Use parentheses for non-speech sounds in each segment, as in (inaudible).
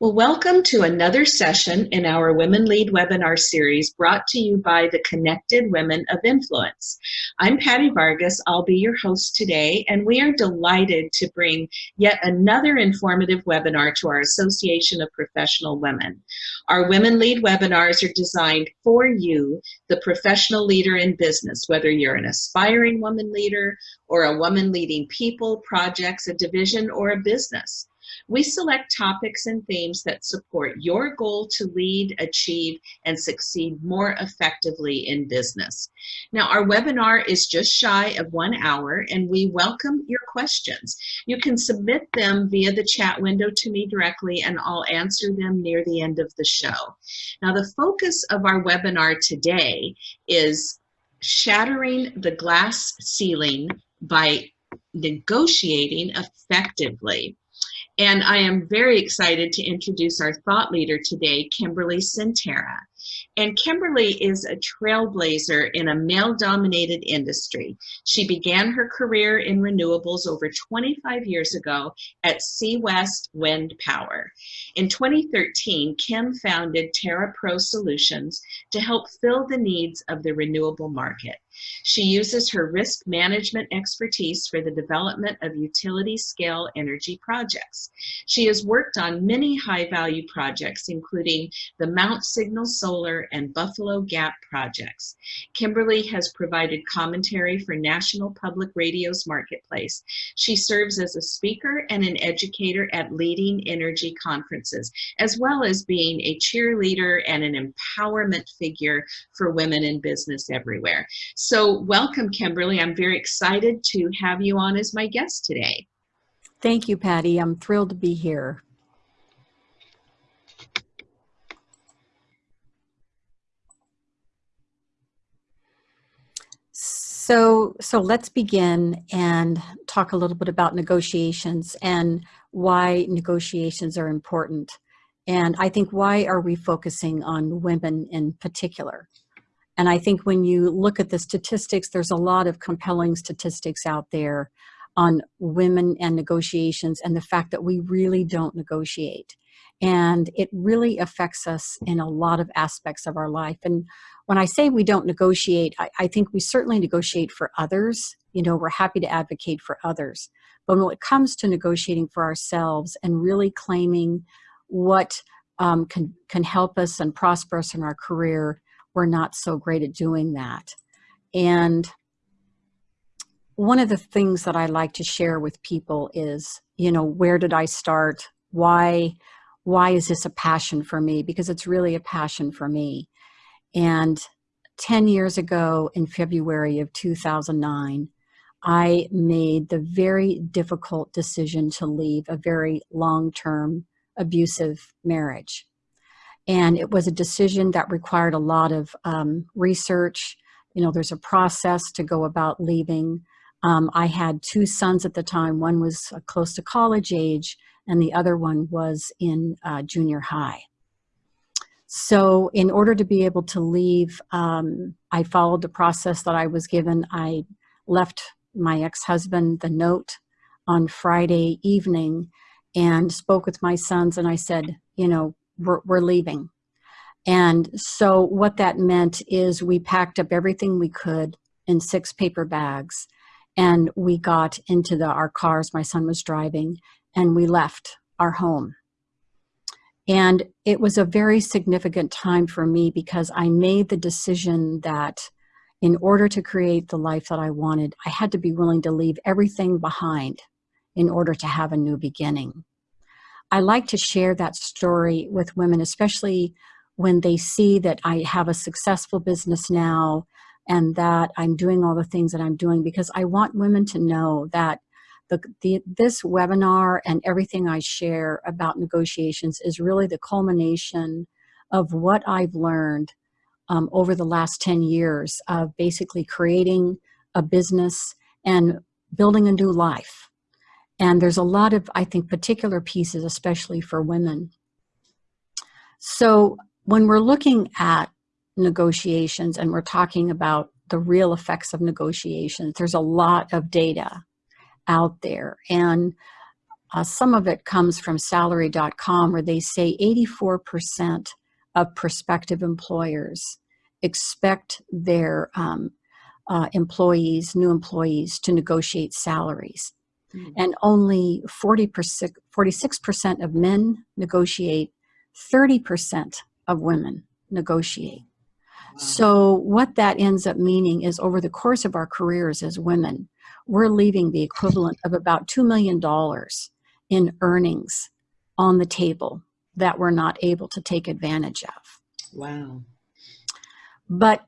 Well, welcome to another session in our Women Lead webinar series brought to you by the Connected Women of Influence. I'm Patty Vargas. I'll be your host today, and we are delighted to bring yet another informative webinar to our Association of Professional Women. Our Women Lead webinars are designed for you, the professional leader in business, whether you're an aspiring woman leader or a woman leading people, projects, a division, or a business. We select topics and themes that support your goal to lead, achieve, and succeed more effectively in business. Now, our webinar is just shy of one hour, and we welcome your questions. You can submit them via the chat window to me directly, and I'll answer them near the end of the show. Now, the focus of our webinar today is shattering the glass ceiling by negotiating effectively. And I am very excited to introduce our thought leader today, Kimberly Centera. And Kimberly is a trailblazer in a male-dominated industry. She began her career in renewables over 25 years ago at Seawest Wind Power. In 2013, Kim founded TerraPro Solutions to help fill the needs of the renewable market. She uses her risk management expertise for the development of utility scale energy projects. She has worked on many high value projects, including the Mount Signal Solar and Buffalo Gap projects. Kimberly has provided commentary for National Public Radio's Marketplace. She serves as a speaker and an educator at leading energy conferences, as well as being a cheerleader and an empowerment figure for women in business everywhere. So welcome, Kimberly. I'm very excited to have you on as my guest today. Thank you, Patty. I'm thrilled to be here. So, so let's begin and talk a little bit about negotiations and why negotiations are important. And I think why are we focusing on women in particular? And I think when you look at the statistics, there's a lot of compelling statistics out there on women and negotiations and the fact that we really don't negotiate. And it really affects us in a lot of aspects of our life. And when I say we don't negotiate, I, I think we certainly negotiate for others. You know, we're happy to advocate for others. But when it comes to negotiating for ourselves and really claiming what um, can, can help us and prosper us in our career, we're not so great at doing that. And one of the things that I like to share with people is, you know, where did I start? Why, why is this a passion for me? Because it's really a passion for me. And 10 years ago in February of 2009, I made the very difficult decision to leave a very long-term abusive marriage. And it was a decision that required a lot of um, research. You know, there's a process to go about leaving. Um, I had two sons at the time. One was close to college age, and the other one was in uh, junior high. So in order to be able to leave, um, I followed the process that I was given. I left my ex-husband the note on Friday evening and spoke with my sons and I said, you know, we're, we're leaving. And so what that meant is we packed up everything we could in six paper bags and we got into the, our cars, my son was driving, and we left our home. And it was a very significant time for me because I made the decision that in order to create the life that I wanted, I had to be willing to leave everything behind in order to have a new beginning. I like to share that story with women, especially when they see that I have a successful business now and that I'm doing all the things that I'm doing because I want women to know that the, the, this webinar and everything I share about negotiations is really the culmination of what I've learned um, over the last 10 years of basically creating a business and building a new life. And there's a lot of, I think, particular pieces, especially for women. So when we're looking at negotiations and we're talking about the real effects of negotiations, there's a lot of data out there. And uh, some of it comes from salary.com where they say 84% of prospective employers expect their um, uh, employees, new employees, to negotiate salaries. Mm. And only 40%, 46% of men negotiate, 30% of women negotiate. Wow. So what that ends up meaning is over the course of our careers as women, we're leaving the equivalent of about $2 million in earnings on the table that we're not able to take advantage of. Wow. But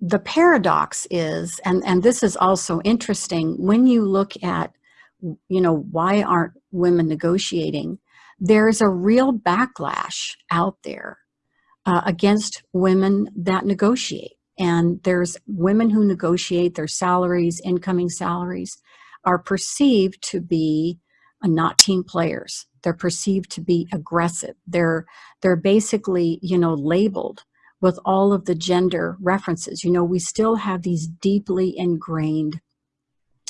the paradox is, and, and this is also interesting, when you look at, you know, why aren't women negotiating, there's a real backlash out there uh, against women that negotiate. And there's women who negotiate their salaries, incoming salaries, are perceived to be not team players. They're perceived to be aggressive. They're, they're basically, you know, labeled with all of the gender references. You know, we still have these deeply ingrained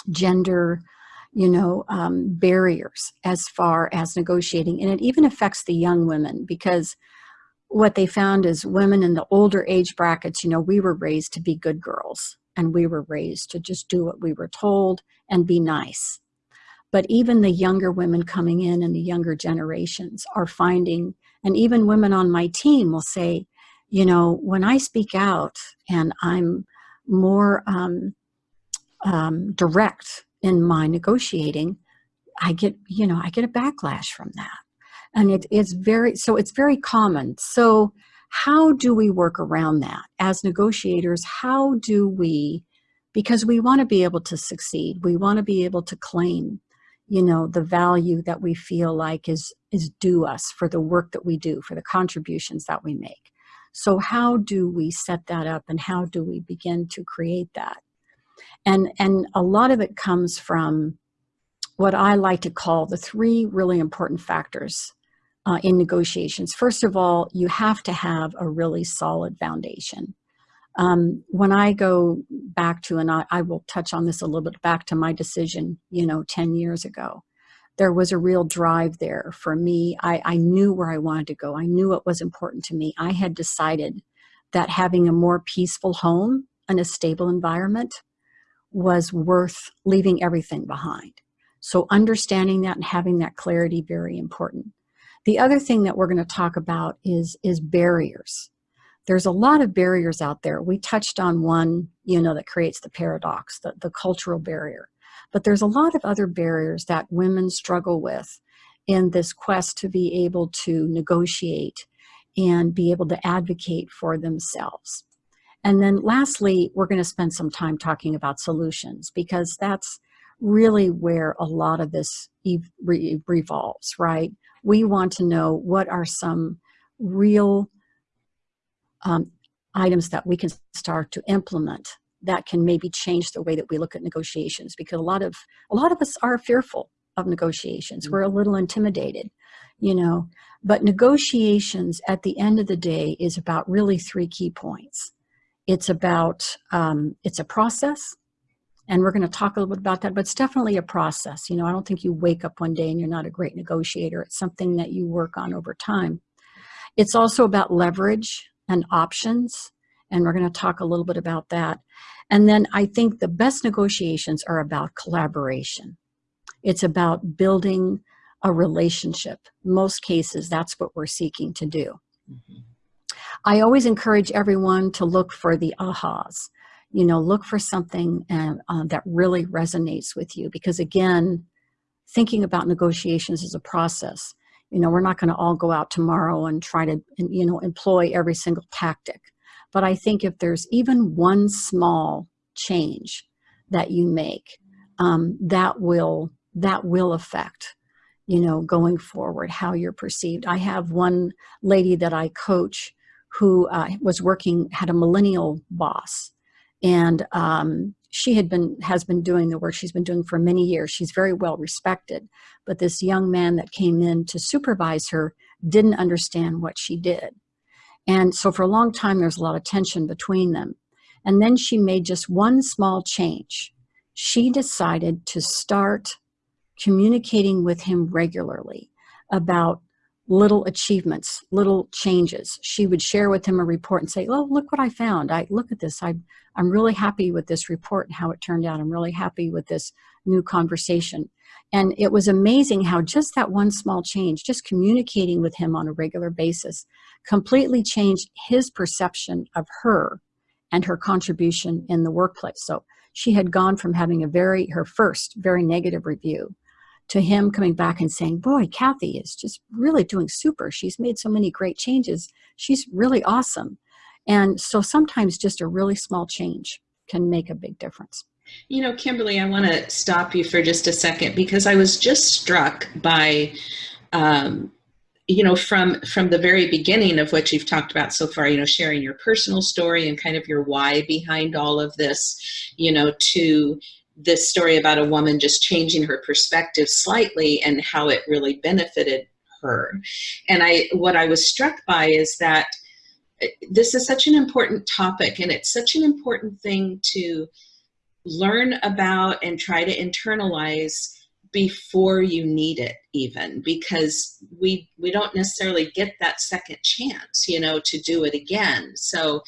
gender, you know, um, barriers as far as negotiating. And it even affects the young women because what they found is women in the older age brackets, you know, we were raised to be good girls and we were raised to just do what we were told and be nice. But even the younger women coming in and the younger generations are finding, and even women on my team will say, you know, when I speak out and I'm more um, um, direct in my negotiating, I get, you know, I get a backlash from that. And it is very, so it's very common. So how do we work around that? As negotiators, how do we, because we want to be able to succeed, we want to be able to claim, you know, the value that we feel like is, is due us for the work that we do, for the contributions that we make. So how do we set that up and how do we begin to create that? And, and a lot of it comes from what I like to call the three really important factors uh, in negotiations. First of all, you have to have a really solid foundation. Um, when I go back to, and I, I, will touch on this a little bit, back to my decision, you know, 10 years ago, there was a real drive there for me. I, I knew where I wanted to go. I knew what was important to me. I had decided that having a more peaceful home and a stable environment was worth leaving everything behind. So understanding that and having that clarity, very important. The other thing that we're going to talk about is, is barriers. There's a lot of barriers out there. We touched on one, you know, that creates the paradox, the, the cultural barrier. But there's a lot of other barriers that women struggle with in this quest to be able to negotiate and be able to advocate for themselves. And then lastly, we're going to spend some time talking about solutions because that's really where a lot of this revolves, right? We want to know what are some real um, items that we can start to implement that can maybe change the way that we look at negotiations because a lot of a lot of us are fearful of negotiations. Mm -hmm. We're a little intimidated, you know, but negotiations at the end of the day is about really three key points. It's about, um, it's a process, and we're going to talk a little bit about that, but it's definitely a process. You know, I don't think you wake up one day and you're not a great negotiator. It's something that you work on over time. It's also about leverage and options and we're going to talk a little bit about that. And then I think the best negotiations are about collaboration. It's about building a relationship. Most cases, that's what we're seeking to do. Mm -hmm. I always encourage everyone to look for the ahas. You know, look for something uh, uh, that really resonates with you because again, thinking about negotiations is a process. You know, we're not going to all go out tomorrow and try to, you know, employ every single tactic. But I think if there's even one small change that you make, um, that will that will affect, you know, going forward how you're perceived. I have one lady that I coach who uh, was working had a millennial boss, and um, she had been has been doing the work she's been doing for many years. She's very well respected, but this young man that came in to supervise her didn't understand what she did and so for a long time, there's a lot of tension between them. And then she made just one small change. She decided to start communicating with him regularly about little achievements, little changes. She would share with him a report and say, oh, look what I found. I look at this. I, I'm really happy with this report and how it turned out. I'm really happy with this new conversation. And it was amazing how just that one small change, just communicating with him on a regular basis, completely changed his perception of her and her contribution in the workplace. So she had gone from having a very, her first very negative review to him coming back and saying, boy, Kathy is just really doing super. She's made so many great changes. She's really awesome. And so sometimes just a really small change can make a big difference. You know, Kimberly, I want to stop you for just a second because I was just struck by, um, you know, from from the very beginning of what you've talked about so far. You know, sharing your personal story and kind of your why behind all of this. You know, to this story about a woman just changing her perspective slightly and how it really benefited her. And I, what I was struck by is that uh, this is such an important topic and it's such an important thing to learn about and try to internalize before you need it even because we we don't necessarily get that second chance you know to do it again. So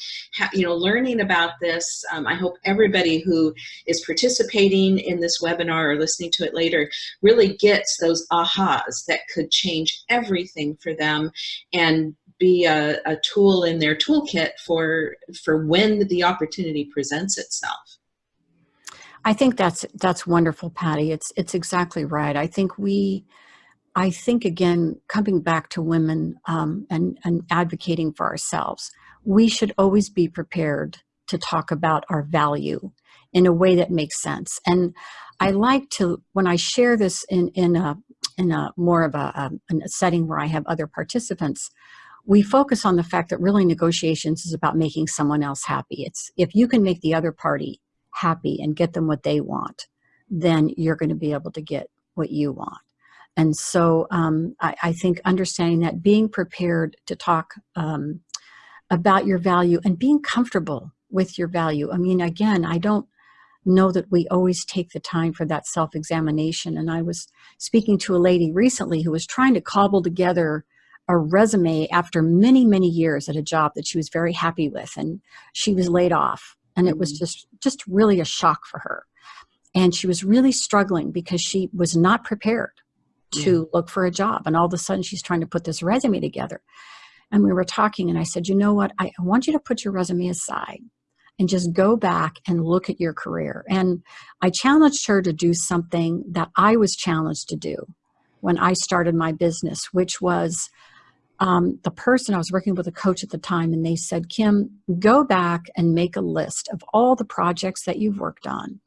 you know learning about this um, i hope everybody who is participating in this webinar or listening to it later really gets those ahas that could change everything for them and be a, a tool in their toolkit for for when the opportunity presents itself I think that's that's wonderful, Patty. It's it's exactly right. I think we, I think again, coming back to women um, and and advocating for ourselves, we should always be prepared to talk about our value in a way that makes sense. And I like to when I share this in in a in a more of a, um, a, a setting where I have other participants, we focus on the fact that really negotiations is about making someone else happy. It's if you can make the other party happy and get them what they want, then you're going to be able to get what you want. And so um, I, I, think understanding that, being prepared to talk um, about your value and being comfortable with your value. I mean, again, I don't know that we always take the time for that self-examination. And I was speaking to a lady recently who was trying to cobble together a resume after many, many years at a job that she was very happy with. And she was laid off and it was mm-hmm. just just really a shock for her and she was really struggling because she was not prepared to yeah. look for a job and all of a sudden she's trying to put this resume together and we were talking and i said you know what i want you to put your resume aside and just go back and look at your career and i challenged her to do something that i was challenged to do when i started my business which was um, the person, I was working with a coach at the time, and they said, Kim, go back and make a list of all the projects that you've worked on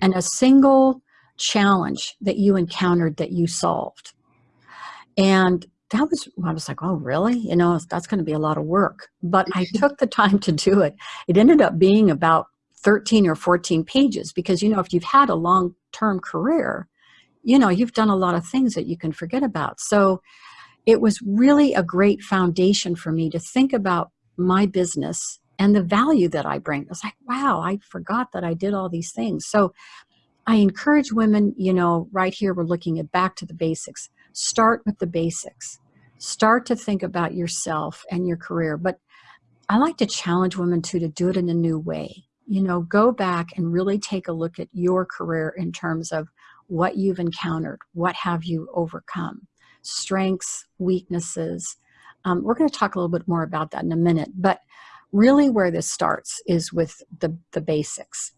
and a single challenge that you encountered that you solved. And that was, I was like, oh, really? You know, that's going to be a lot of work. But I (laughs) took the time to do it. It ended up being about 13 or 14 pages because, you know, if you've had a long term career, you know, you've done a lot of things that you can forget about. So it was really a great foundation for me to think about my business and the value that I bring. I was like, wow, I forgot that I did all these things. So I encourage women, you know, right here, we're looking at back to the basics. Start with the basics. Start to think about yourself and your career. But I like to challenge women too to do it in a new way. You know, go back and really take a look at your career in terms of what you've encountered, what have you overcome strengths, weaknesses. Um, we're going to talk a little bit more about that in a minute, but really where this starts is with the, the basics.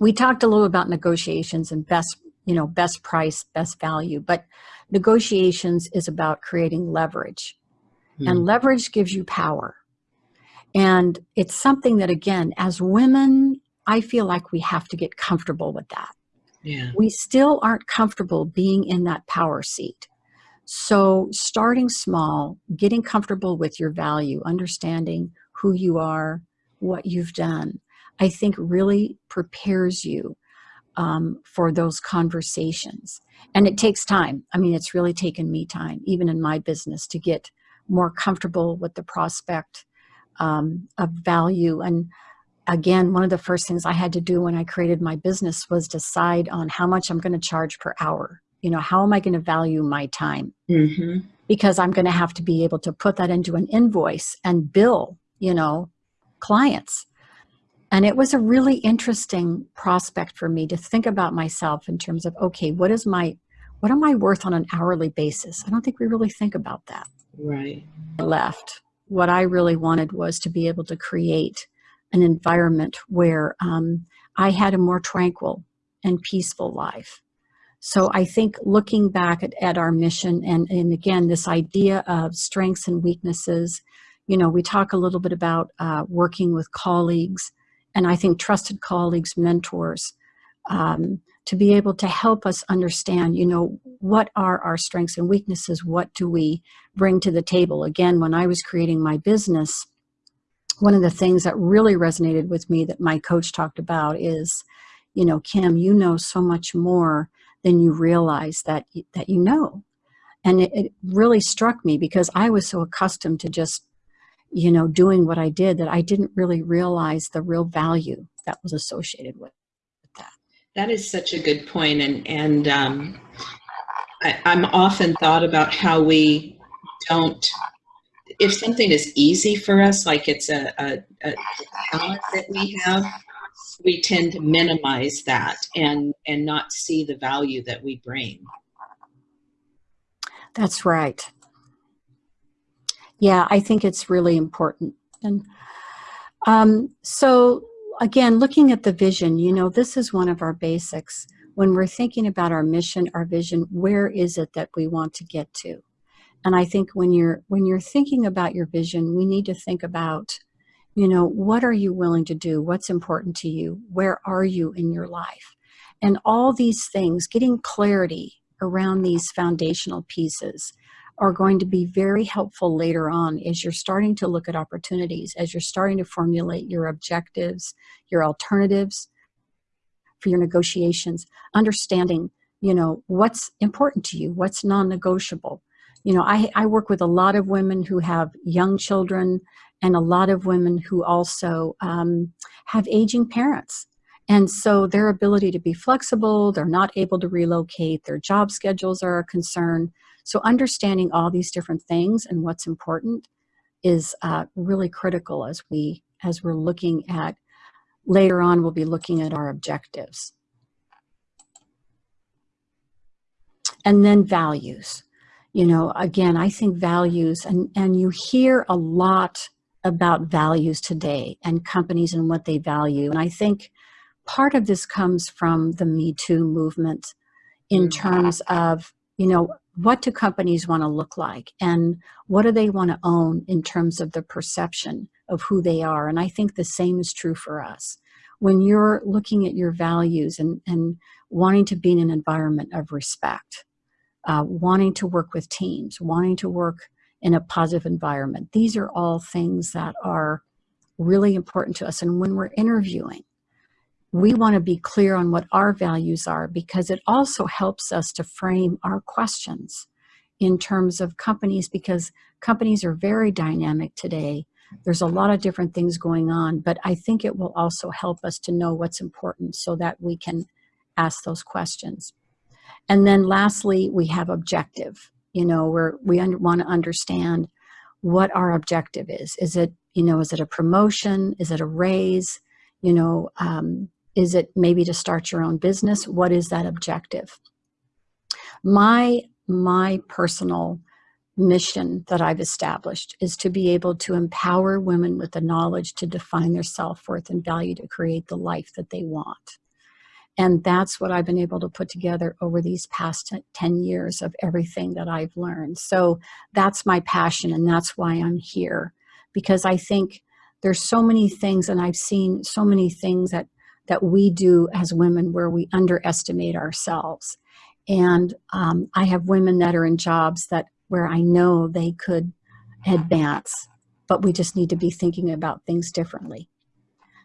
We talked a little about negotiations and best, you know, best price, best value, but negotiations is about creating leverage. Hmm. And leverage gives you power. And it's something that, again, as women, I feel like we have to get comfortable with that. Yeah. We still aren't comfortable being in that power seat. So starting small, getting comfortable with your value, understanding who you are, what you've done, I think really prepares you um, for those conversations. And it takes time. I mean, it's really taken me time, even in my business, to get more comfortable with the prospect um, of value. And again, one of the first things I had to do when I created my business was decide on how much I'm going to charge per hour. You know, how am I going to value my time? Mm-hmm. Because I'm going to have to be able to put that into an invoice and bill, you know, clients. And it was a really interesting prospect for me to think about myself in terms of, okay, what is my, what am I worth on an hourly basis? I don't think we really think about that. Right. I left. What I really wanted was to be able to create an environment where um, I had a more tranquil and peaceful life. So I think looking back at, at our mission and, and again, this idea of strengths and weaknesses, you know, we talk a little bit about uh, working with colleagues and I think trusted colleagues, mentors, um, to be able to help us understand, you know, what are our strengths and weaknesses? What do we bring to the table? Again, when I was creating my business, one of the things that really resonated with me that my coach talked about is, you know, Kim, you know so much more than you realize that, that you know. And it, it really struck me because I was so accustomed to just, you know, doing what I did that I didn't really realize the real value that was associated with that. That is such a good point. And, and um, I, I'm often thought about how we don't if something is easy for us, like it's a, a, a talent that we have, we tend to minimize that and, and not see the value that we bring. That's right. Yeah, I think it's really important. And um, so again, looking at the vision, you know, this is one of our basics. When we're thinking about our mission, our vision, where is it that we want to get to? And I think when you're when you're thinking about your vision, we need to think about, you know, what are you willing to do? What's important to you? Where are you in your life? And all these things, getting clarity around these foundational pieces are going to be very helpful later on as you're starting to look at opportunities, as you're starting to formulate your objectives, your alternatives for your negotiations, understanding, you know, what's important to you, what's non-negotiable, you know, I, I work with a lot of women who have young children and a lot of women who also um, have aging parents. And so their ability to be flexible, they're not able to relocate, their job schedules are a concern. So understanding all these different things and what's important is uh, really critical as we as we're looking at later on we'll be looking at our objectives. And then values you know, again, I think values, and, and you hear a lot about values today and companies and what they value. And I think part of this comes from the Me Too movement in mm. terms of, you know, what do companies want to look like and what do they want to own in terms of the perception of who they are. And I think the same is true for us. When you're looking at your values and, and wanting to be in an environment of respect, uh, wanting to work with teams, wanting to work in a positive environment. These are all things that are really important to us. And when we're interviewing, we want to be clear on what our values are because it also helps us to frame our questions in terms of companies because companies are very dynamic today. There's a lot of different things going on, but I think it will also help us to know what's important so that we can ask those questions. And then lastly, we have objective, you know, where we want to understand what our objective is. Is it, you know, is it a promotion? Is it a raise? You know, um, is it maybe to start your own business? What is that objective? My, my personal mission that I've established is to be able to empower women with the knowledge to define their self-worth and value to create the life that they want. And that's what I've been able to put together over these past 10 years of everything that I've learned. So that's my passion and that's why I'm here. Because I think there's so many things and I've seen so many things that, that we do as women where we underestimate ourselves. And um, I have women that are in jobs that where I know they could advance, but we just need to be thinking about things differently.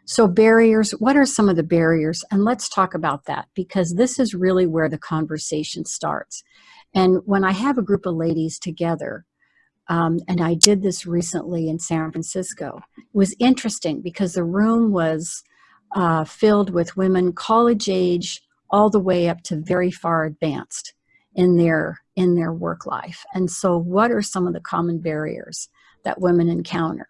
So barriers, what are some of the barriers? And let's talk about that because this is really where the conversation starts. And when I have a group of ladies together, um, and I did this recently in San Francisco. It was interesting because the room was uh, filled with women college age all the way up to very far advanced in their in their work life. And so what are some of the common barriers that women encounter?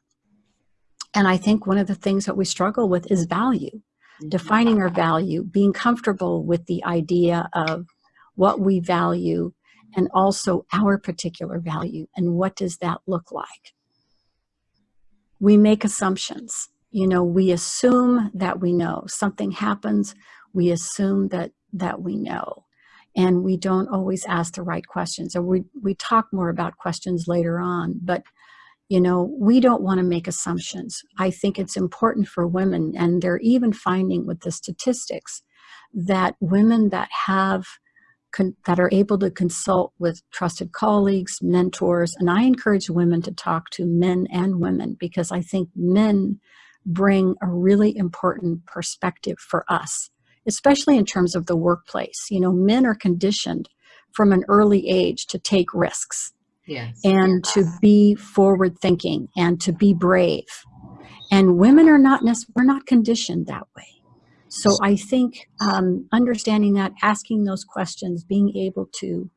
And I think one of the things that we struggle with is value, mm-hmm. defining our value, being comfortable with the idea of what we value and also our particular value and what does that look like. We make assumptions. You know, we assume that we know. Something happens, we assume that that we know and we don't always ask the right questions. Or we, we talk more about questions later on, but you know, we don't want to make assumptions. I think it's important for women, and they're even finding with the statistics that women that have that are able to consult with trusted colleagues, mentors, and I encourage women to talk to men and women because I think men bring a really important perspective for us especially in terms of the workplace. You know, men are conditioned from an early age to take risks yes. and to be forward thinking and to be brave. And women are not, we're not conditioned that way. So I think um, understanding that, asking those questions, being able to,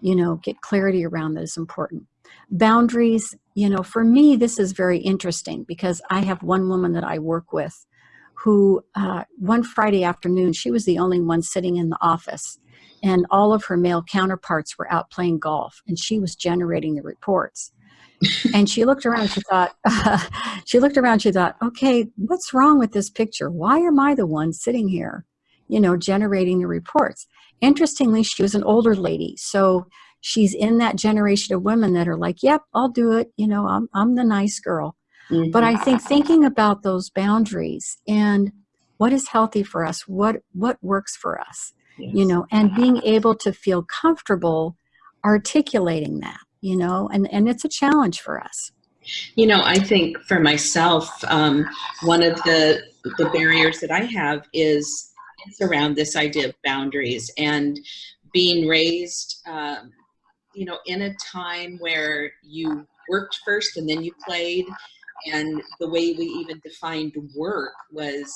you know, get clarity around that is important. Boundaries, you know, for me, this is very interesting because I have one woman that I work with who uh, one Friday afternoon, she was the only one sitting in the office and all of her male counterparts were out playing golf and she was generating the reports. (laughs) and she looked around, she thought, uh, (laughs) she looked around, she thought, okay, what's wrong with this picture? Why am I the one sitting here, you know, generating the reports? Interestingly, she was an older lady. So she's in that generation of women that are like, yep, I'll do it. You know, I'm, I'm the nice girl. Mm-hmm. But I think thinking about those boundaries and what is healthy for us, what what works for us, yes. you know, and being able to feel comfortable articulating that, you know, and, and it's a challenge for us. You know, I think for myself, um, one of the the barriers that I have is it's around this idea of boundaries and being raised, um, you know, in a time where you worked first and then you played and the way we even defined work was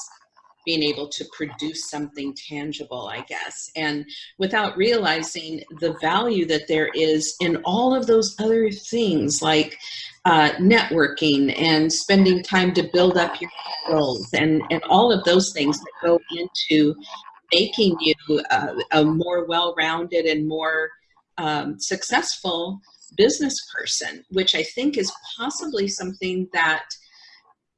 being able to produce something tangible, I guess, and without realizing the value that there is in all of those other things like uh, networking and spending time to build up your skills and, and all of those things that go into making you a, a more well-rounded and more um, successful business person, which I think is possibly something that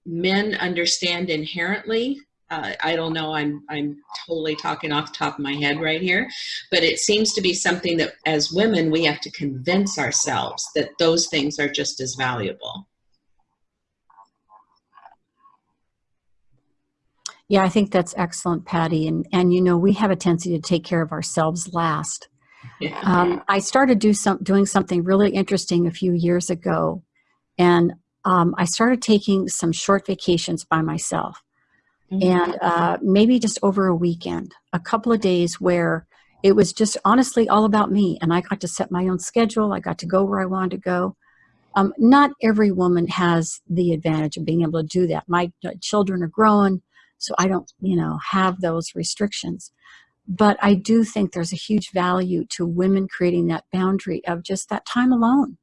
men understand inherently. Uh, I don't know, I'm, I'm totally talking off the top of my head right here, but it seems to be something that as women, we have to convince ourselves that those things are just as valuable. Yeah, I think that's excellent, Patty. And, and you know, we have a tendency to take care of ourselves last. Um, I started do some, doing something really interesting a few years ago, and um, I started taking some short vacations by myself. Mm -hmm. And uh, maybe just over a weekend, a couple of days where it was just honestly all about me. And I got to set my own schedule. I got to go where I wanted to go. Um, not every woman has the advantage of being able to do that. My uh, children are growing, so I don't, you know, have those restrictions. But I do think there's a huge value to women creating that boundary of just that time alone.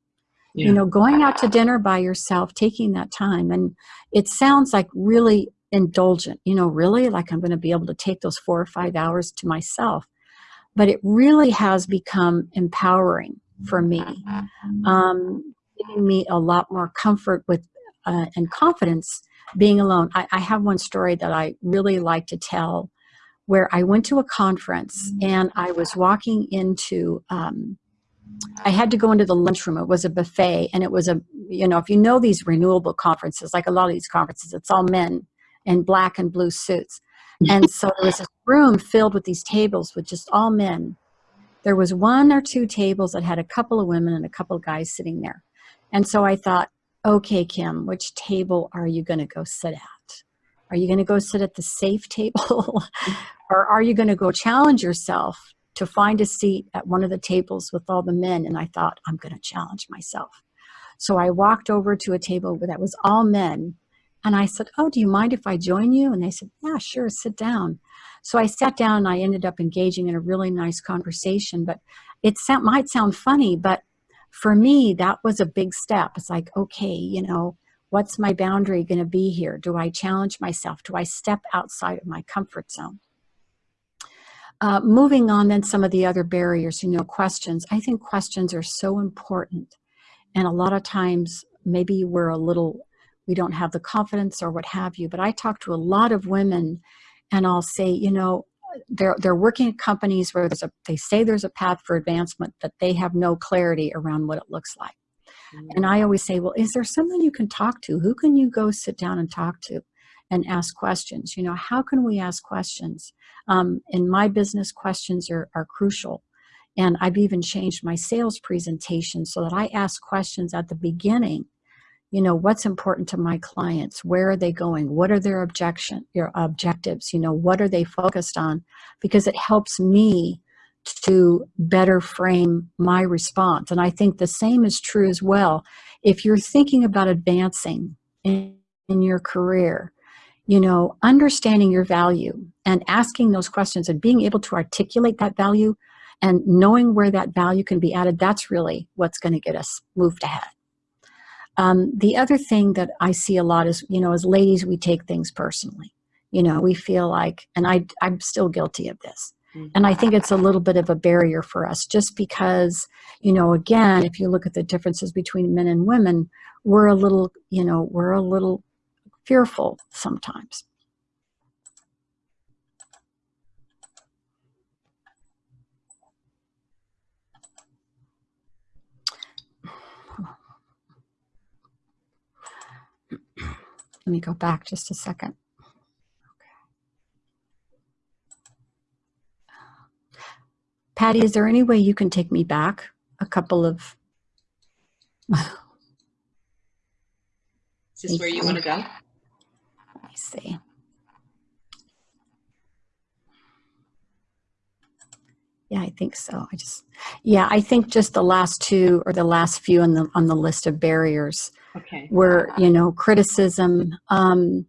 Yeah. You know, going out to dinner by yourself, taking that time. And it sounds like really indulgent, you know, really like I'm going to be able to take those four or five hours to myself. But it really has become empowering for me, um, giving me a lot more comfort with uh, and confidence being alone. I, I have one story that I really like to tell where I went to a conference and I was walking into, um, I had to go into the lunchroom. It was a buffet and it was a, you know, if you know these renewable conferences, like a lot of these conferences, it's all men in black and blue suits. (laughs) And so there was a room filled with these tables with just all men. There was one or two tables that had a couple of women and a couple of guys sitting there. And so I thought, okay, Kim, which table are you going to go sit at? Are you going to go sit at the safe table (laughs) or are you going to go challenge yourself to find a seat at one of the tables with all the men? And I thought, I'm going to challenge myself. So I walked over to a table that was all men and I said, oh, do you mind if I join you? And they said, yeah, sure, sit down. So I sat down and I ended up engaging in a really nice conversation, but it might sound funny, but for me, that was a big step. It's like, okay, you know, what's my boundary going to be here? Do I challenge myself? Do I step outside of my comfort zone? Uh, moving on then some of the other barriers, you know, questions. I think questions are so important. And a lot of times, maybe we're a little, we don't have the confidence or what have you, but I talk to a lot of women and I'll say, you know, they're, they're working at companies where there's a, they say there's a path for advancement, but they have no clarity around what it looks like. Mm -hmm. And I always say, well, is there someone you can talk to? Who can you go sit down and talk to? and ask questions. You know, how can we ask questions? Um, in my business, questions are, are crucial. And I've even changed my sales presentation so that I ask questions at the beginning. You know, what's important to my clients? Where are they going? What are their objection, your objectives? You know, what are they focused on? Because it helps me to better frame my response. And I think the same is true as well. If you're thinking about advancing in, in your career, you know, understanding your value and asking those questions and being able to articulate that value and knowing where that value can be added, that's really what's going to get us moved ahead. Um, the other thing that I see a lot is, you know, as ladies, we take things personally. You know, we feel like, and I, I'm still guilty of this. Mm-hmm. And I think it's a little bit of a barrier for us just because, you know, again, if you look at the differences between men and women, we're a little, you know, we're a little fearful sometimes. Let me go back just a second. Patty, is there any way you can take me back a couple of... is this where you want to go? Let me see. Yeah, I think so. I just, yeah, I think just the last two or the last few on the on the list of barriers okay. were, you know, criticism, um,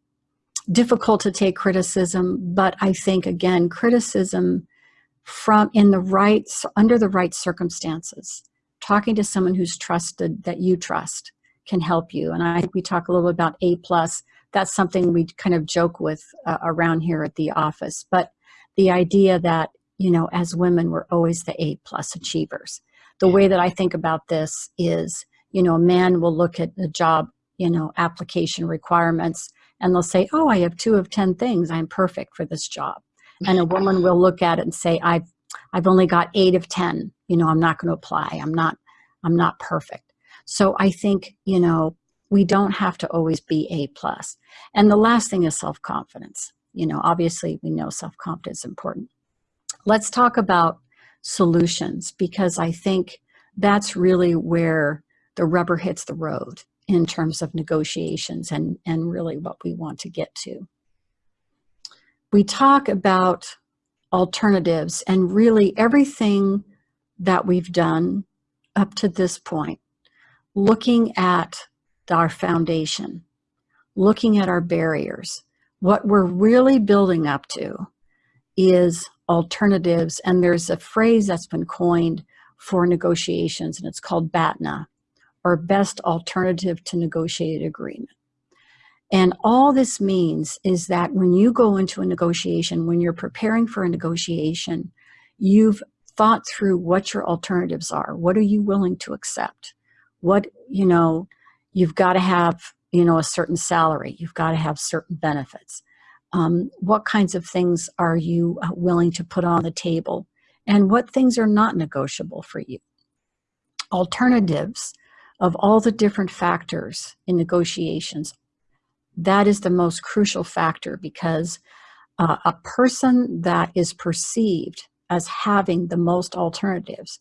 difficult to take criticism, but I think again, criticism from in the right under the right circumstances, talking to someone who's trusted that you trust can help you. And I think we talk a little bit about A plus that's something we kind of joke with uh, around here at the office. But the idea that, you know, as women, we're always the A plus achievers. The way that I think about this is, you know, a man will look at the job, you know, application requirements and they'll say, oh, I have two of 10 things. I'm perfect for this job. And a woman will look at it and say, I've, I've only got eight of 10, you know, I'm not going to apply. I'm not, I'm not perfect. So I think, you know, we don't have to always be A plus. And the last thing is self-confidence. You know, obviously we know self-confidence is important. Let's talk about solutions because I think that's really where the rubber hits the road in terms of negotiations and, and really what we want to get to. We talk about alternatives and really everything that we've done up to this point, looking at our foundation, looking at our barriers. What we're really building up to is alternatives, and there's a phrase that's been coined for negotiations, and it's called BATNA, or Best Alternative to Negotiated Agreement. And all this means is that when you go into a negotiation, when you're preparing for a negotiation, you've thought through what your alternatives are. What are you willing to accept? What, you know, you've got to have you know a certain salary you've got to have certain benefits um, what kinds of things are you uh, willing to put on the table? And what things are not negotiable for you? Alternatives of all the different factors in negotiations. That is the most crucial factor because uh, a person that is perceived as having the most alternatives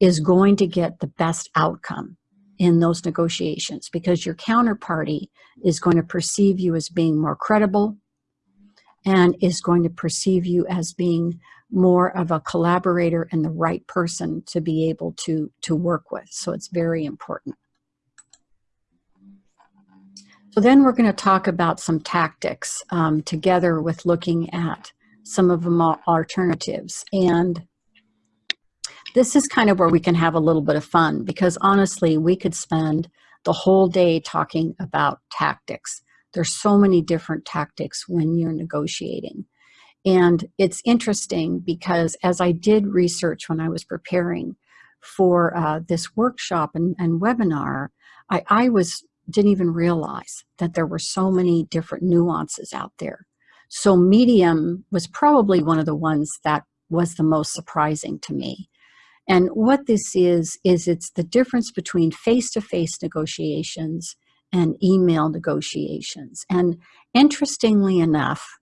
is going to get the best outcome in those negotiations because your counterparty is going to perceive you as being more credible and is going to perceive you as being more of a collaborator and the right person to be able to to work with so it's very important So then we're going to talk about some tactics um, together with looking at some of the alternatives. And this is kind of where we can have a little bit of fun because honestly, we could spend the whole day talking about tactics. There's so many different tactics when you're negotiating. And it's interesting because as I did research when I was preparing for uh, this workshop and, and webinar, I, I was didn't even realize that there were so many different nuances out there. So medium was probably one of the ones that was the most surprising to me. And what this is, is it's the difference between face-to-face -face negotiations and email negotiations. And interestingly enough,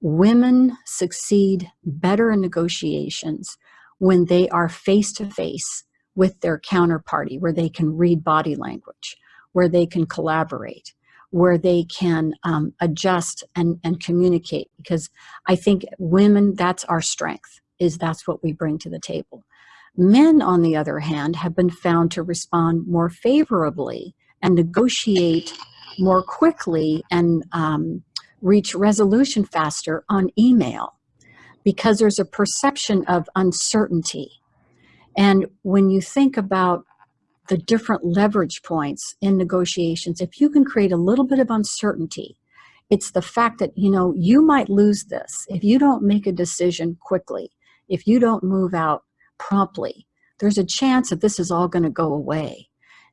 women succeed better in negotiations when they are face-to-face -face with their counterparty, where they can read body language where they can collaborate, where they can um, adjust and, and communicate. Because I think women, that's our strength, is that's what we bring to the table. Men, on the other hand, have been found to respond more favorably and negotiate more quickly and um, reach resolution faster on email because there's a perception of uncertainty. And when you think about the different leverage points in negotiations, if you can create a little bit of uncertainty, it's the fact that, you know, you might lose this if you don't make a decision quickly, if you don't move out promptly, there's a chance that this is all going to go away.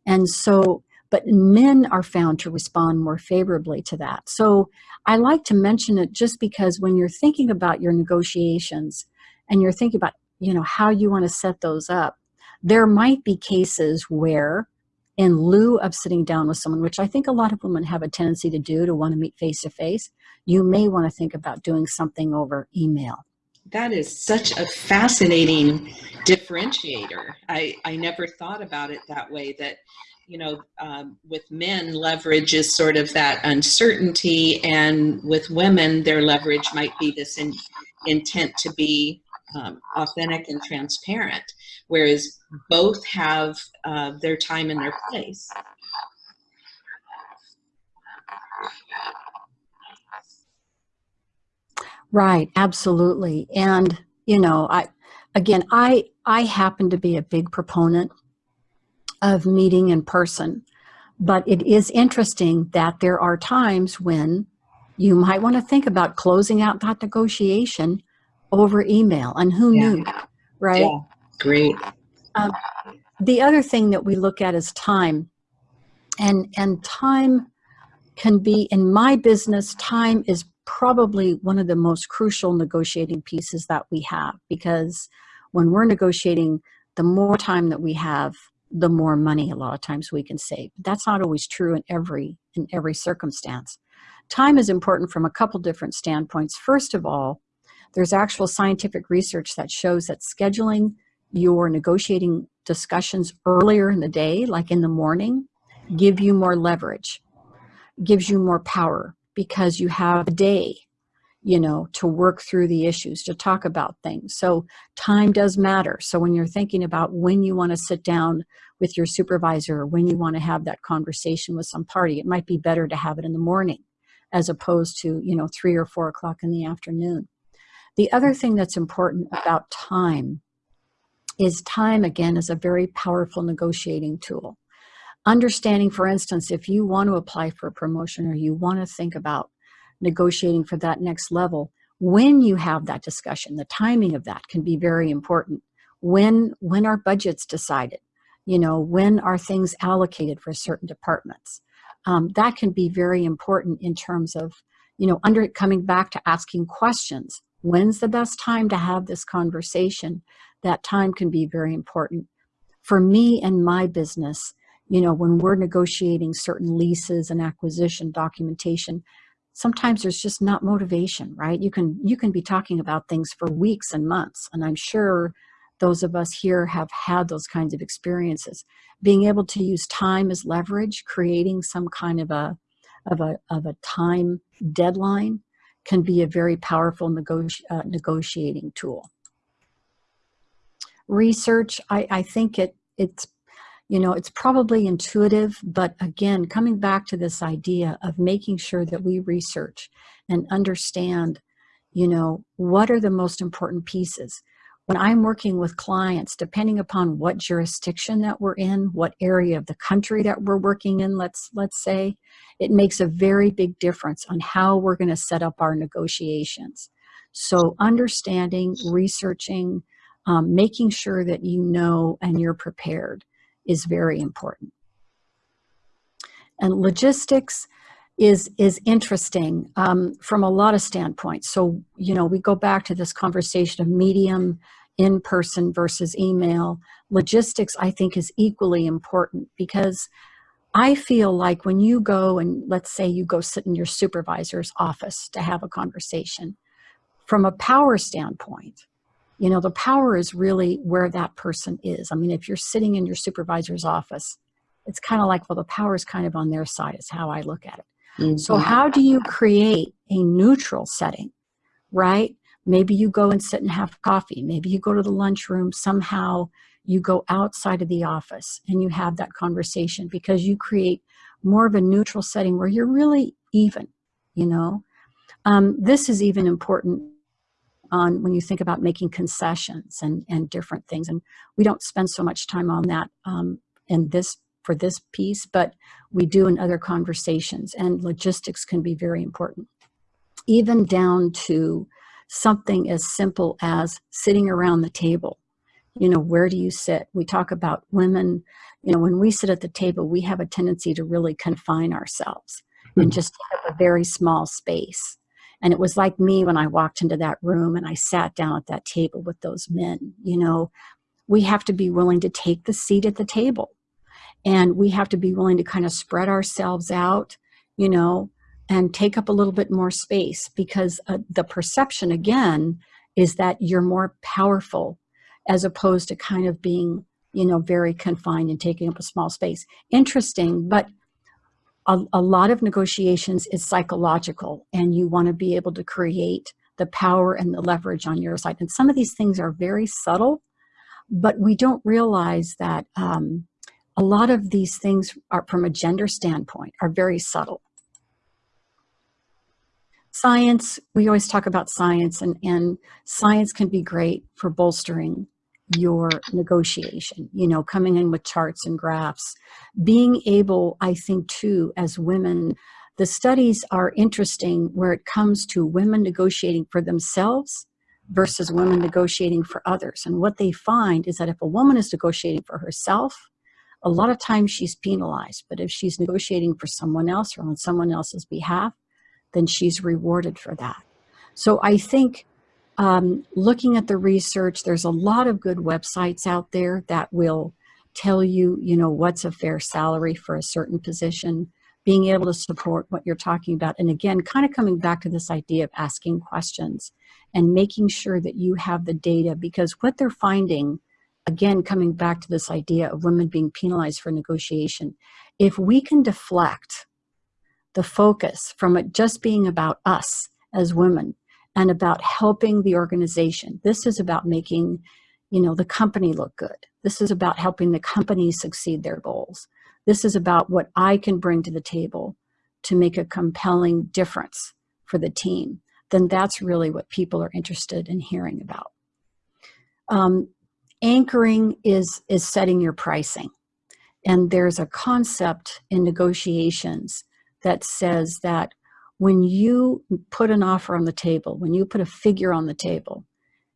And so, but men are found to respond more favorably to that. So I like to mention it just because when you're thinking about your negotiations and you're thinking about, you know, how you want to set those up, there might be cases where in lieu of sitting down with someone, which I think a lot of women have a tendency to do, to want to meet face to face, you may want to think about doing something over email. That is such a fascinating differentiator. I, I never thought about it that way, that, you know, um, with men, leverage is sort of that uncertainty, and with women, their leverage might be this in, intent to be um, authentic and transparent, whereas both have uh, their time and their place. Right, absolutely. And, you know, I, again, I, I happen to be a big proponent of meeting in person, but it is interesting that there are times when you might want to think about closing out that negotiation over email and who yeah. knew, right? Yeah. Great. Um, the other thing that we look at is time and, and time can be, in my business, time is probably one of the most crucial negotiating pieces that we have because when we're negotiating, the more time that we have, the more money a lot of times we can save. That's not always true in every, in every circumstance. Time is important from a couple different standpoints. First of all, there's actual scientific research that shows that scheduling your negotiating discussions earlier in the day, like in the morning, give you more leverage, gives you more power because you have a day, you know, to work through the issues, to talk about things. So time does matter. So when you're thinking about when you want to sit down with your supervisor or when you want to have that conversation with some party, it might be better to have it in the morning as opposed to, you know, three or four o'clock in the afternoon. The other thing that's important about time is time, again, is a very powerful negotiating tool. Understanding, for instance, if you want to apply for a promotion or you want to think about negotiating for that next level, when you have that discussion, the timing of that can be very important. When, when are budgets decided? You know, when are things allocated for certain departments? Um, that can be very important in terms of, you know, under coming back to asking questions. When's the best time to have this conversation? That time can be very important. For me and my business, you know, when we're negotiating certain leases and acquisition documentation, sometimes there's just not motivation, right? You can, you can be talking about things for weeks and months, and I'm sure those of us here have had those kinds of experiences. Being able to use time as leverage, creating some kind of a, of a, of a time deadline can be a very powerful negoti uh, negotiating tool. Research, I, I think it, it's, you know, it's probably intuitive, but again, coming back to this idea of making sure that we research and understand, you know, what are the most important pieces. When I'm working with clients, depending upon what jurisdiction that we're in, what area of the country that we're working in, let's, let's say, it makes a very big difference on how we're gonna set up our negotiations. So understanding, researching, um, making sure that you know and you're prepared is very important. And logistics is, is interesting um, from a lot of standpoints. So, you know, we go back to this conversation of medium, in-person versus email. Logistics, I think, is equally important because I feel like when you go and let's say you go sit in your supervisor's office to have a conversation, from a power standpoint, you know, the power is really where that person is. I mean, if you're sitting in your supervisor's office, it's kind of like, well, the power is kind of on their side is how I look at it. Mm -hmm. So how do you create a neutral setting, right? Maybe you go and sit and have coffee. Maybe you go to the lunchroom. Somehow you go outside of the office and you have that conversation because you create more of a neutral setting where you're really even, you know? Um, this is even important on when you think about making concessions and, and different things. And we don't spend so much time on that um, in this for this piece, but we do in other conversations and logistics can be very important. Even down to something as simple as sitting around the table. You know, where do you sit? We talk about women, you know, when we sit at the table, we have a tendency to really confine ourselves and hmm. just have a very small space. And it was like me when I walked into that room and I sat down at that table with those men. You know, we have to be willing to take the seat at the table. And we have to be willing to kind of spread ourselves out, you know, and take up a little bit more space because uh, the perception, again, is that you're more powerful as opposed to kind of being, you know, very confined and taking up a small space. Interesting, but a, a lot of negotiations is psychological and you want to be able to create the power and the leverage on your side. And some of these things are very subtle, but we don't realize that um, a lot of these things are from a gender standpoint are very subtle. Science, we always talk about science and, and science can be great for bolstering your negotiation, you know, coming in with charts and graphs. Being able, I think too, as women, the studies are interesting where it comes to women negotiating for themselves versus women negotiating for others. And what they find is that if a woman is negotiating for herself, a lot of times she's penalized. But if she's negotiating for someone else or on someone else's behalf, then she's rewarded for that. So I think um, looking at the research, there's a lot of good websites out there that will tell you, you know, what's a fair salary for a certain position, being able to support what you're talking about. And again, kind of coming back to this idea of asking questions and making sure that you have the data because what they're finding, again, coming back to this idea of women being penalized for negotiation, if we can deflect the focus from it just being about us as women and about helping the organization. This is about making, you know, the company look good. This is about helping the company succeed their goals. This is about what I can bring to the table to make a compelling difference for the team. Then that's really what people are interested in hearing about. Um, anchoring is, is setting your pricing. And there's a concept in negotiations that says that when you put an offer on the table, when you put a figure on the table,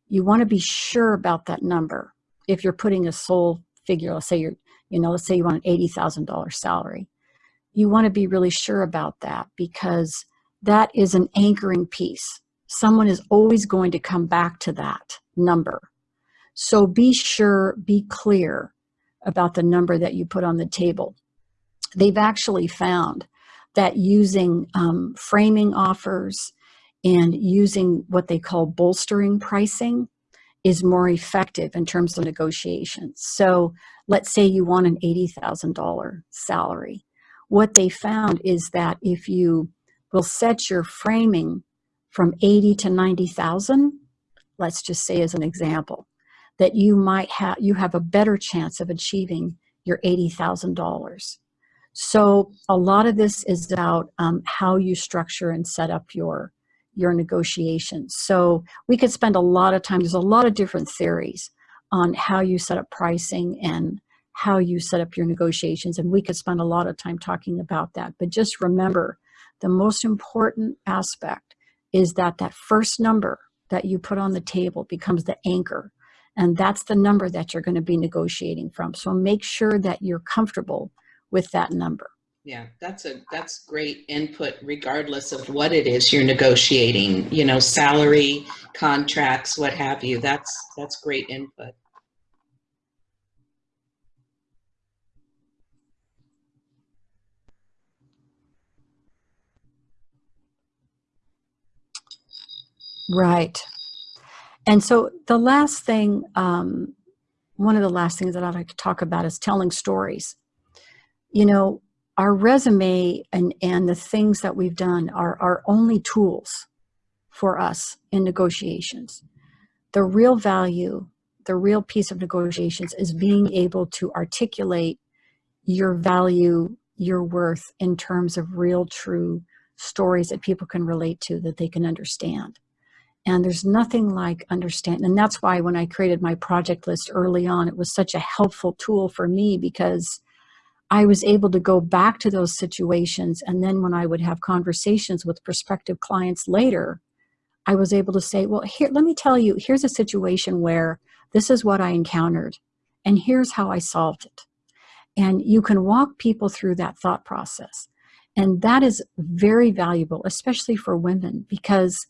you want to be sure about that number. If you're putting a sole figure, let's say you're, you know, let's say you want an $80,000 salary, you want to be really sure about that because that is an anchoring piece. Someone is always going to come back to that number. So be sure, be clear about the number that you put on the table. They've actually found that using um, framing offers and using what they call bolstering pricing is more effective in terms of negotiations. So let's say you want an $80,000 salary. What they found is that if you will set your framing from 80 to 90,000, let's just say as an example, that you might have, you have a better chance of achieving your $80,000. So a lot of this is about um, how you structure and set up your your negotiations. So we could spend a lot of time, there's a lot of different theories on how you set up pricing and how you set up your negotiations. And we could spend a lot of time talking about that. But just remember, the most important aspect is that that first number that you put on the table becomes the anchor. And that's the number that you're going to be negotiating from. So make sure that you're comfortable with that number. Yeah, that's a that's great input regardless of what it is you're negotiating, you know, salary, contracts, what have you. That's that's great input. Right. And so the last thing, um, one of the last things that I'd like to talk about is telling stories. You know, our resume and, and the things that we've done are our only tools for us in negotiations. The real value, the real piece of negotiations is being able to articulate your value, your worth in terms of real, true stories that people can relate to, that they can understand. And there's nothing like understand. And that's why when I created my project list early on, it was such a helpful tool for me because I was able to go back to those situations. And then when I would have conversations with prospective clients later, I was able to say, well, here, let me tell you, here's a situation where this is what I encountered and here's how I solved it. And you can walk people through that thought process. And that is very valuable, especially for women, because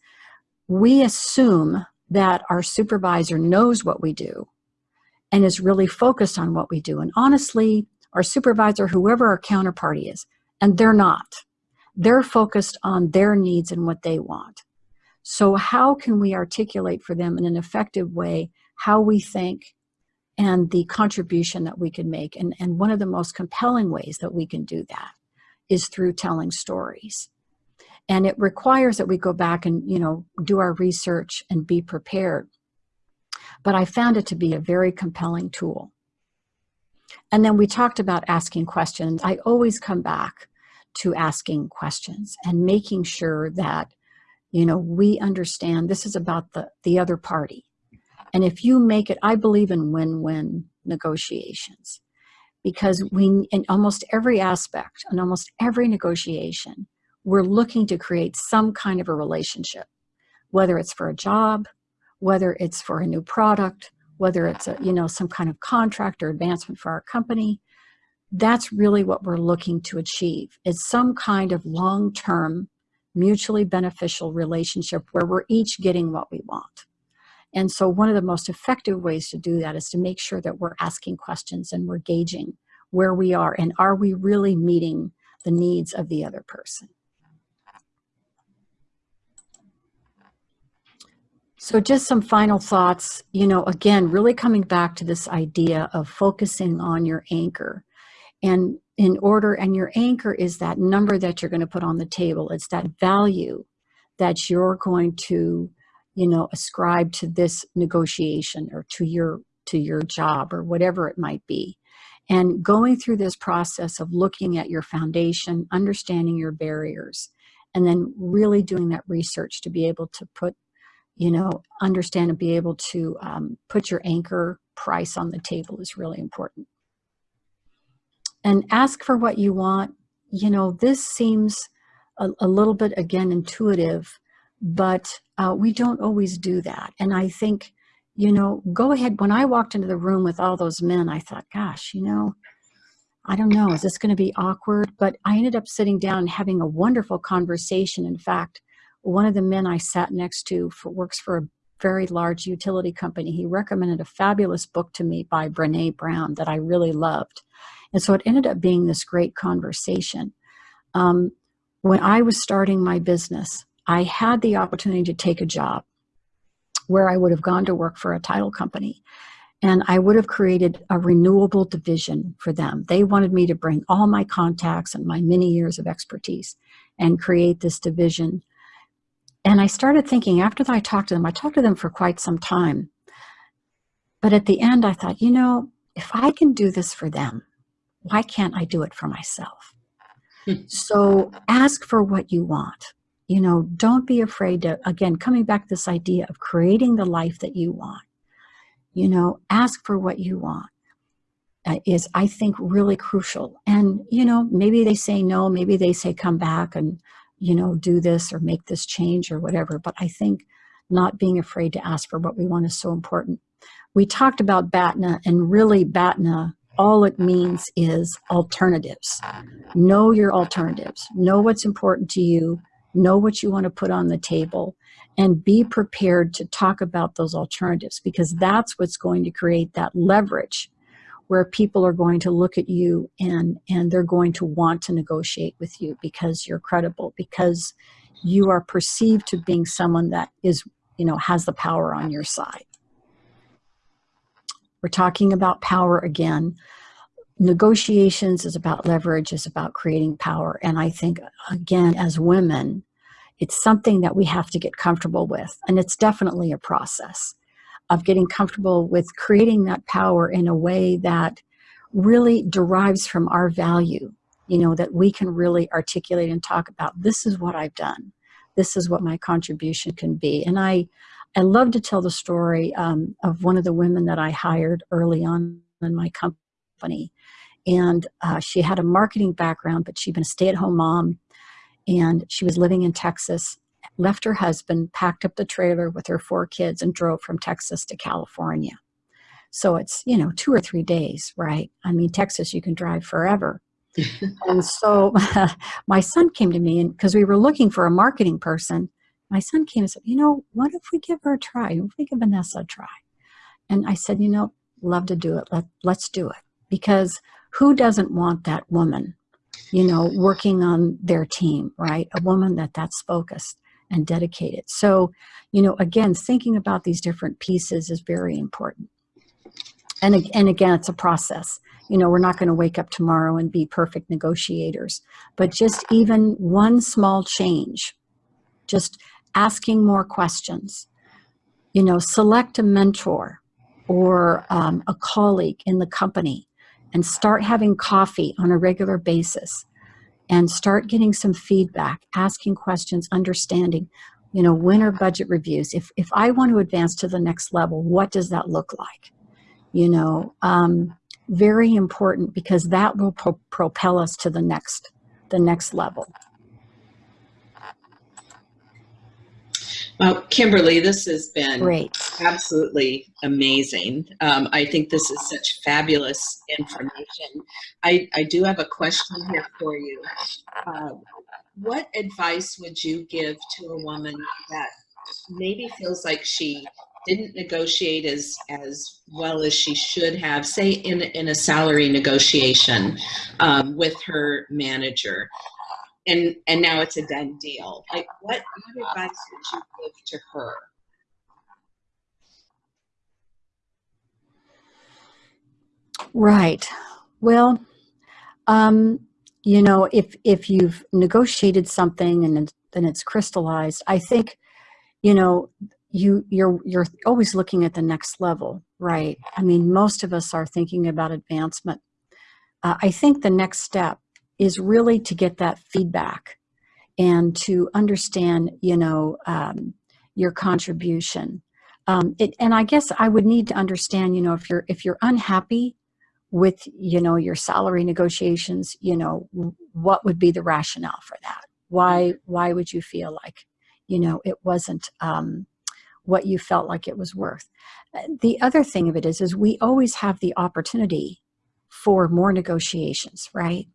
we assume that our supervisor knows what we do and is really focused on what we do. And honestly, our supervisor, whoever our counterparty is, and they're not. They're focused on their needs and what they want. So how can we articulate for them in an effective way how we think and the contribution that we can make? And, and one of the most compelling ways that we can do that is through telling stories. And it requires that we go back and, you know, do our research and be prepared. But I found it to be a very compelling tool. And then we talked about asking questions. I always come back to asking questions and making sure that, you know, we understand this is about the, the other party. And if you make it, I believe in win-win negotiations because we, in almost every aspect, in almost every negotiation, we're looking to create some kind of a relationship, whether it's for a job, whether it's for a new product, whether it's a, you know, some kind of contract or advancement for our company, that's really what we're looking to achieve. It's some kind of long-term, mutually beneficial relationship where we're each getting what we want. And so one of the most effective ways to do that is to make sure that we're asking questions and we're gauging where we are and are we really meeting the needs of the other person. So just some final thoughts, you know, again, really coming back to this idea of focusing on your anchor. And in order, and your anchor is that number that you're going to put on the table. It's that value that you're going to, you know, ascribe to this negotiation or to your, to your job or whatever it might be. And going through this process of looking at your foundation, understanding your barriers, and then really doing that research to be able to put you know, understand and be able to um, put your anchor price on the table is really important. And ask for what you want. You know, this seems a, a little bit, again, intuitive, but uh, we don't always do that. And I think, you know, go ahead. When I walked into the room with all those men, I thought, gosh, you know, I don't know, is this going to be awkward? But I ended up sitting down and having a wonderful conversation. In fact, one of the men I sat next to for, works for a very large utility company. He recommended a fabulous book to me by Brene Brown that I really loved. And so it ended up being this great conversation. Um, when I was starting my business, I had the opportunity to take a job where I would have gone to work for a title company and I would have created a renewable division for them. They wanted me to bring all my contacts and my many years of expertise and create this division and I started thinking after I talked to them, I talked to them for quite some time. But at the end, I thought, you know, if I can do this for them, why can't I do it for myself? so ask for what you want. You know, don't be afraid to, again, coming back to this idea of creating the life that you want. You know, ask for what you want uh, is, I think, really crucial. And, you know, maybe they say no, maybe they say come back and, you know, do this or make this change or whatever. But I think not being afraid to ask for what we want is so important. We talked about BATNA and really BATNA, all it means is alternatives. Know your alternatives. Know what's important to you. Know what you want to put on the table and be prepared to talk about those alternatives because that's what's going to create that leverage where people are going to look at you and and they're going to want to negotiate with you because you're credible because you are perceived to being someone that is you know has the power on your side. We're talking about power again. Negotiations is about leverage is about creating power. And i think again as women it's something that we have to get comfortable with. And it's definitely a process of getting comfortable with creating that power in a way that really derives from our value, you know, that we can really articulate and talk about this is what I've done. This is what my contribution can be. And I, I love to tell the story um, of one of the women that I hired early on in my company. And uh, she had a marketing background, but she'd been a stay-at-home mom and she was living in Texas left her husband, packed up the trailer with her four kids, and drove from Texas to California. So it's, you know, two or three days, right? I mean, Texas, you can drive forever. (laughs) and so (laughs) my son came to me, and because we were looking for a marketing person, my son came and said, you know, what if we give her a try? What if we give Vanessa a try? And I said, you know, love to do it. Let, let's do it. Because who doesn't want that woman, you know, working on their team, right? A woman that that's focused and dedicated. So, you know, again, thinking about these different pieces is very important. And, and again, it's a process. You know, we're not going to wake up tomorrow and be perfect negotiators, but just even one small change, just asking more questions, you know, select a mentor or um, a colleague in the company and start having coffee on a regular basis and start getting some feedback, asking questions, understanding, you know, when are budget reviews? If, if I want to advance to the next level, what does that look like? You know, um, very important because that will pro propel us to the next, the next level. Well, Kimberly, this has been Great. absolutely amazing. Um, I think this is such fabulous information. I, I do have a question here for you. Uh, what advice would you give to a woman that maybe feels like she didn't negotiate as as well as she should have, say in in a salary negotiation um, with her manager? And and now it's a done deal. Like, what, what advice would you give to her? Right. Well, um, you know, if if you've negotiated something and then it's crystallized, I think, you know, you you're you're always looking at the next level, right? I mean, most of us are thinking about advancement. Uh, I think the next step is really to get that feedback and to understand, you know, um, your contribution. Um, it, and I guess I would need to understand, you know, if you're if you're unhappy with, you know, your salary negotiations, you know, what would be the rationale for that? Why why would you feel like, you know, it wasn't um, what you felt like it was worth? Uh, the other thing of it is, is we always have the opportunity for more negotiations, right?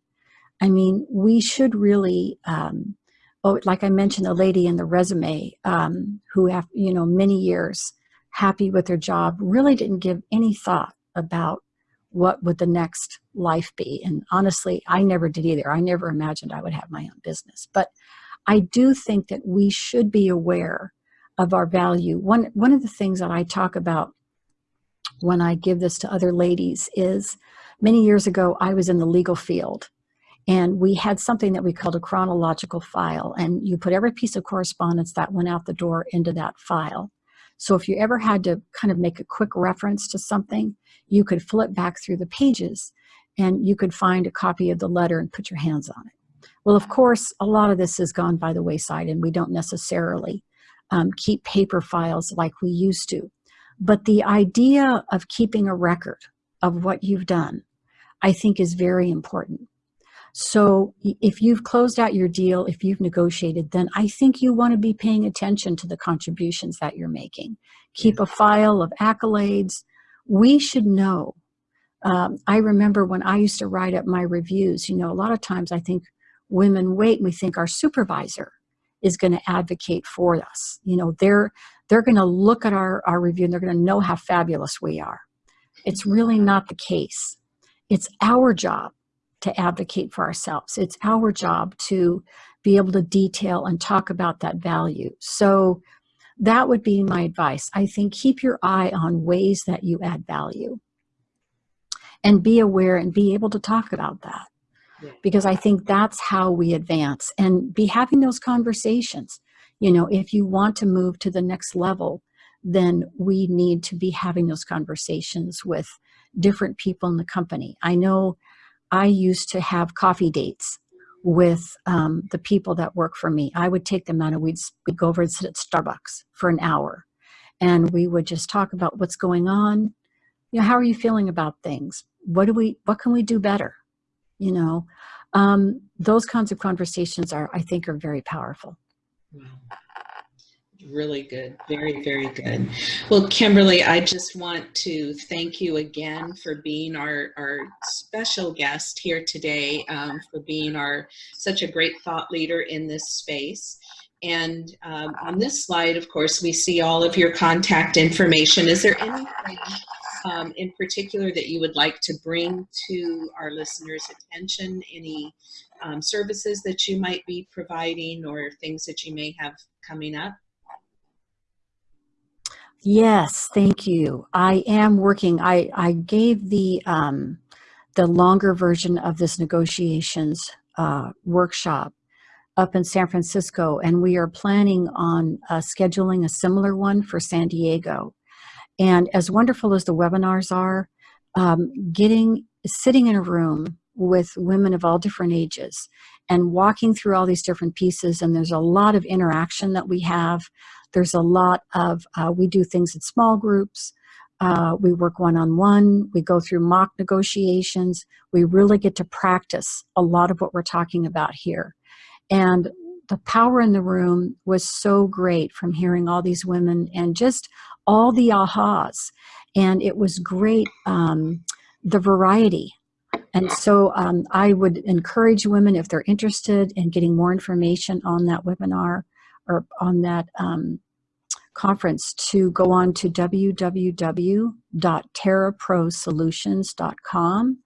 I mean, we should really, um, oh, like I mentioned, the lady in the resume um, who have, you know, many years happy with her job, really didn't give any thought about what would the next life be. And honestly, I never did either. I never imagined I would have my own business. But I do think that we should be aware of our value. One, one of the things that I talk about when I give this to other ladies is many years ago, I was in the legal field and we had something that we called a chronological file. And you put every piece of correspondence that went out the door into that file. So if you ever had to kind of make a quick reference to something, you could flip back through the pages and you could find a copy of the letter and put your hands on it. Well, of course, a lot of this has gone by the wayside and we don't necessarily um, keep paper files like we used to. But the idea of keeping a record of what you've done, I think is very important. So if you've closed out your deal, if you've negotiated, then I think you want to be paying attention to the contributions that you're making. Keep a file of accolades. We should know. Um, I remember when I used to write up my reviews, you know, a lot of times I think women wait and we think our supervisor is going to advocate for us. You know, they're, they're going to look at our, our review and they're going to know how fabulous we are. It's really not the case. It's our job to advocate for ourselves. It's our job to be able to detail and talk about that value. So that would be my advice. I think keep your eye on ways that you add value and be aware and be able to talk about that because I think that's how we advance and be having those conversations. You know, if you want to move to the next level, then we need to be having those conversations with different people in the company. I know I used to have coffee dates with um, the people that work for me. I would take them out and we'd, we'd go over and sit at Starbucks for an hour. And we would just talk about what's going on. You know, how are you feeling about things? What do we, what can we do better? You know, um, those kinds of conversations are, I think, are very powerful. Really good. Very, very good. Well, Kimberly, I just want to thank you again for being our, our special guest here today, um, for being our such a great thought leader in this space. And um, on this slide, of course, we see all of your contact information. Is there anything um, in particular that you would like to bring to our listeners' attention? Any um, services that you might be providing or things that you may have coming up? Yes, thank you. I am working. I, I gave the, um, the longer version of this negotiations uh, workshop up in San Francisco, and we are planning on uh, scheduling a similar one for San Diego. And as wonderful as the webinars are, um, getting sitting in a room with women of all different ages and walking through all these different pieces, and there's a lot of interaction that we have there's a lot of, uh, we do things in small groups. Uh, we work one-on-one. -on -one. We go through mock negotiations. We really get to practice a lot of what we're talking about here. And the power in the room was so great from hearing all these women and just all the ahas. And it was great, um, the variety. And so um, I would encourage women, if they're interested in getting more information on that webinar, or on that um, conference to go on to www.terraprosolutions.com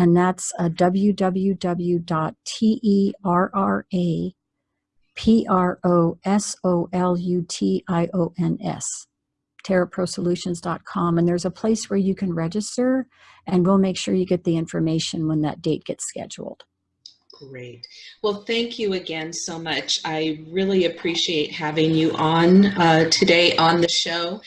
and that's uh, www.terraprosolutions terraprosolutions.com and there's a place where you can register and we'll make sure you get the information when that date gets scheduled. Great. Well, thank you again so much. I really appreciate having you on uh, today on the show.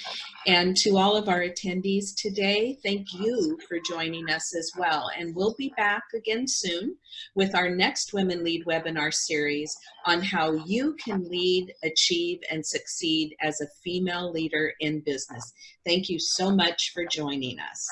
And to all of our attendees today, thank you for joining us as well. And we'll be back again soon with our next Women Lead webinar series on how you can lead, achieve, and succeed as a female leader in business. Thank you so much for joining us.